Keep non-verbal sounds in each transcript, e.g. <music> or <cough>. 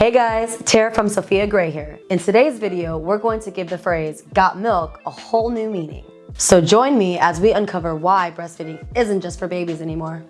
Hey guys, Tara from Sofia Gray here. In today's video, we're going to give the phrase got milk a whole new meaning. So join me as we uncover why breastfeeding isn't just for babies anymore.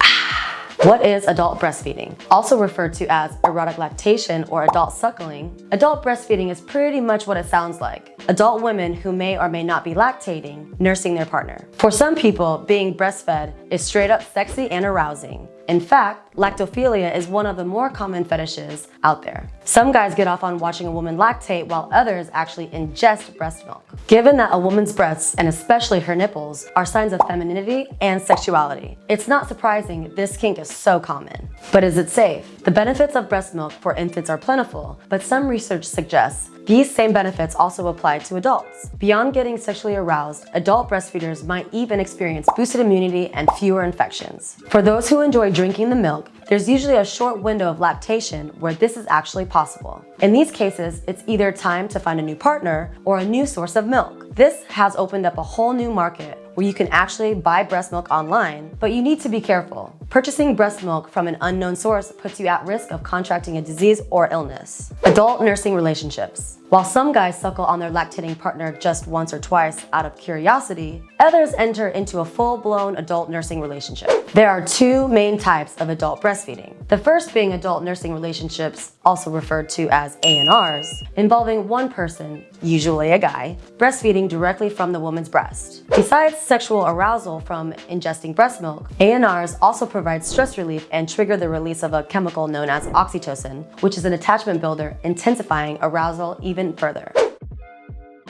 <sighs> What is adult breastfeeding? Also referred to as erotic lactation or adult suckling, adult breastfeeding is pretty much what it sounds like. Adult women who may or may not be lactating, nursing their partner. For some people, being breastfed is straight up sexy and arousing. In fact, lactophilia is one of the more common fetishes out there. Some guys get off on watching a woman lactate while others actually ingest breast milk. Given that a woman's breasts, and especially her nipples, are signs of femininity and sexuality, it's not surprising this kink is so common. But is it safe? The benefits of breast milk for infants are plentiful, but some research suggests these same benefits also apply to adults. Beyond getting sexually aroused, adult breastfeeders might even experience boosted immunity and fewer infections. For those who enjoy drinking the milk, there's usually a short window of lactation where this is actually possible. In these cases, it's either time to find a new partner or a new source of milk. This has opened up a whole new market where you can actually buy breast milk online, but you need to be careful. Purchasing breast milk from an unknown source puts you at risk of contracting a disease or illness. Adult nursing relationships. While some guys suckle on their lactating partner just once or twice out of curiosity, others enter into a full-blown adult nursing relationship. There are two main types of adult breastfeeding. The first being adult nursing relationships, also referred to as ANRs, involving one person, usually a guy, breastfeeding directly from the woman's breast. Besides sexual arousal from ingesting breast milk, ANRs also provide stress relief and trigger the release of a chemical known as oxytocin, which is an attachment builder intensifying arousal even further.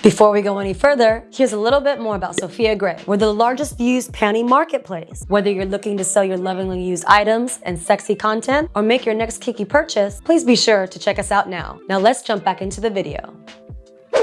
Before we go any further, here's a little bit more about Sofia Gray. We're the largest used panty marketplace. Whether you're looking to sell your lovingly used items and sexy content or make your next kiki purchase, please be sure to check us out now. Now let's jump back into the video.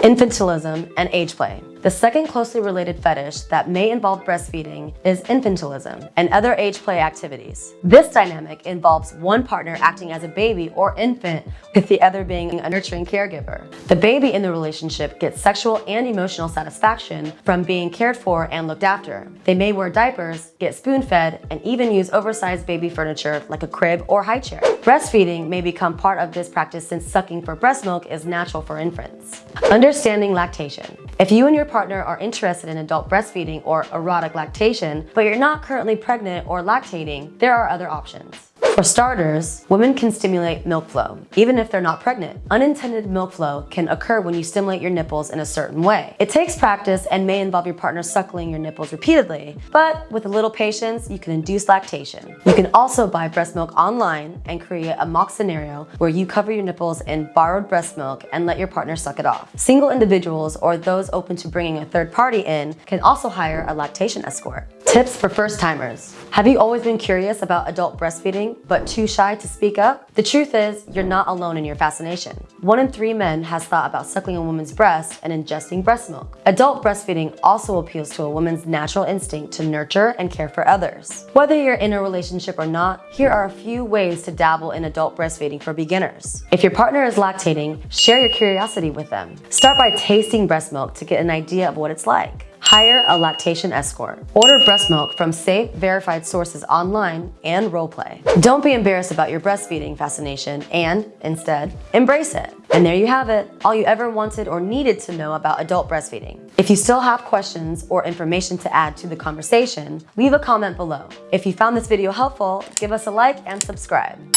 Infantilism and age play. The second closely related fetish that may involve breastfeeding is infantilism and other age play activities. This dynamic involves one partner acting as a baby or infant with the other being a nurturing caregiver. The baby in the relationship gets sexual and emotional satisfaction from being cared for and looked after. They may wear diapers, get spoon-fed, and even use oversized baby furniture like a crib or high chair. Breastfeeding may become part of this practice since sucking for breast milk is natural for infants. Understanding lactation. If you and your partner are interested in adult breastfeeding or erotic lactation, but you're not currently pregnant or lactating, there are other options. For starters, women can stimulate milk flow, even if they're not pregnant. Unintended milk flow can occur when you stimulate your nipples in a certain way. It takes practice and may involve your partner suckling your nipples repeatedly, but with a little patience, you can induce lactation. You can also buy breast milk online and create a mock scenario where you cover your nipples in borrowed breast milk and let your partner suck it off. Single individuals or those open to bringing a third party in can also hire a lactation escort. Tips for first timers. Have you always been curious about adult breastfeeding but too shy to speak up? The truth is, you're not alone in your fascination. One in three men has thought about suckling a woman's breast and ingesting breast milk. Adult breastfeeding also appeals to a woman's natural instinct to nurture and care for others. Whether you're in a relationship or not, here are a few ways to dabble in adult breastfeeding for beginners. If your partner is lactating, share your curiosity with them. Start by tasting breast milk to get an idea of what it's like. Hire a lactation escort. Order breast milk from safe, verified sources online and roleplay. Don't be embarrassed about your breastfeeding fascination and, instead, embrace it. And there you have it, all you ever wanted or needed to know about adult breastfeeding. If you still have questions or information to add to the conversation, leave a comment below. If you found this video helpful, give us a like and subscribe.